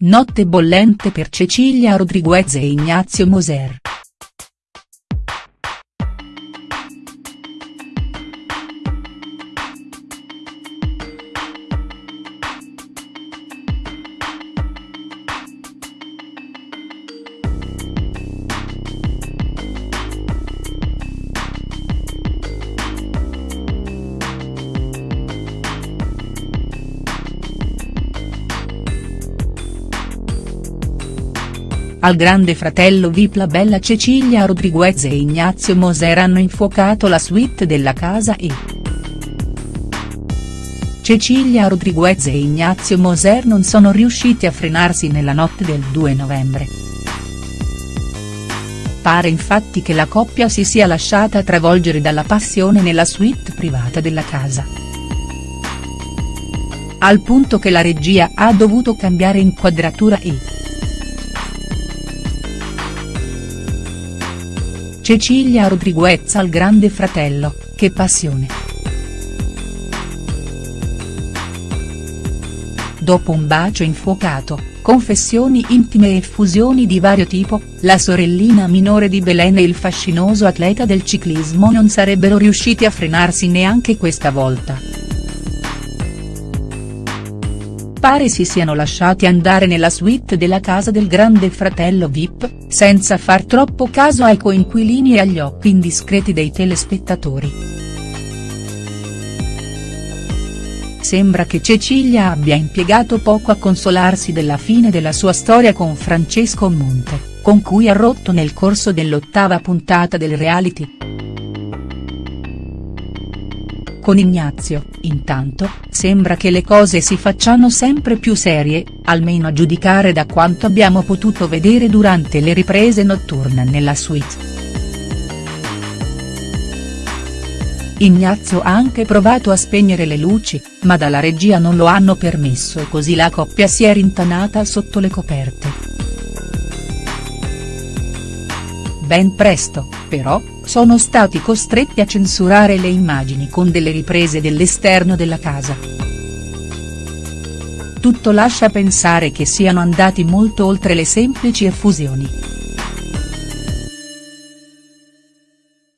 Notte bollente per Cecilia Rodriguez e Ignazio Moser. Al grande fratello Vip la bella Cecilia Rodriguez e Ignazio Moser hanno infuocato la suite della casa e. Cecilia Rodriguez e Ignazio Moser non sono riusciti a frenarsi nella notte del 2 novembre. Pare infatti che la coppia si sia lasciata travolgere dalla passione nella suite privata della casa. Al punto che la regia ha dovuto cambiare inquadratura e. Cecilia Rodriguez al grande fratello, che passione. Dopo un bacio infuocato, confessioni intime e fusioni di vario tipo, la sorellina minore di Belen e il fascinoso atleta del ciclismo non sarebbero riusciti a frenarsi neanche questa volta. Pare si siano lasciati andare nella suite della casa del grande fratello Vip, senza far troppo caso ai coinquilini e agli occhi indiscreti dei telespettatori. Sembra che Cecilia abbia impiegato poco a consolarsi della fine della sua storia con Francesco Monte, con cui ha rotto nel corso dell'ottava puntata del reality. Con Ignazio, intanto, sembra che le cose si facciano sempre più serie, almeno a giudicare da quanto abbiamo potuto vedere durante le riprese notturne nella suite. Ignazio ha anche provato a spegnere le luci, ma dalla regia non lo hanno permesso e così la coppia si è rintanata sotto le coperte. Ben presto, però, sono stati costretti a censurare le immagini con delle riprese dell'esterno della casa. Tutto lascia pensare che siano andati molto oltre le semplici effusioni.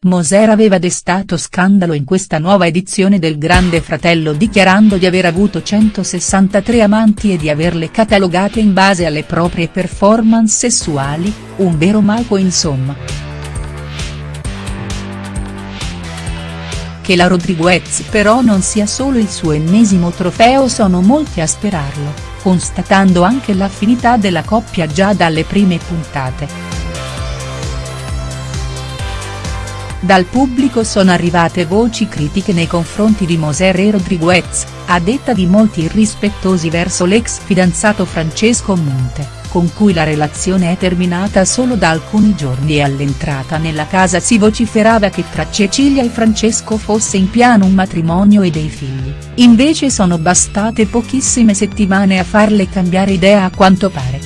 Moser aveva destato scandalo in questa nuova edizione del Grande Fratello dichiarando di aver avuto 163 amanti e di averle catalogate in base alle proprie performance sessuali, un vero mago insomma. Che la Rodriguez però non sia solo il suo ennesimo trofeo sono molti a sperarlo, constatando anche l'affinità della coppia già dalle prime puntate. Dal pubblico sono arrivate voci critiche nei confronti di Moser e Rodriguez, a detta di molti irrispettosi verso l'ex fidanzato Francesco Monte con cui la relazione è terminata solo da alcuni giorni e all'entrata nella casa si vociferava che tra Cecilia e Francesco fosse in piano un matrimonio e dei figli, invece sono bastate pochissime settimane a farle cambiare idea a quanto pare.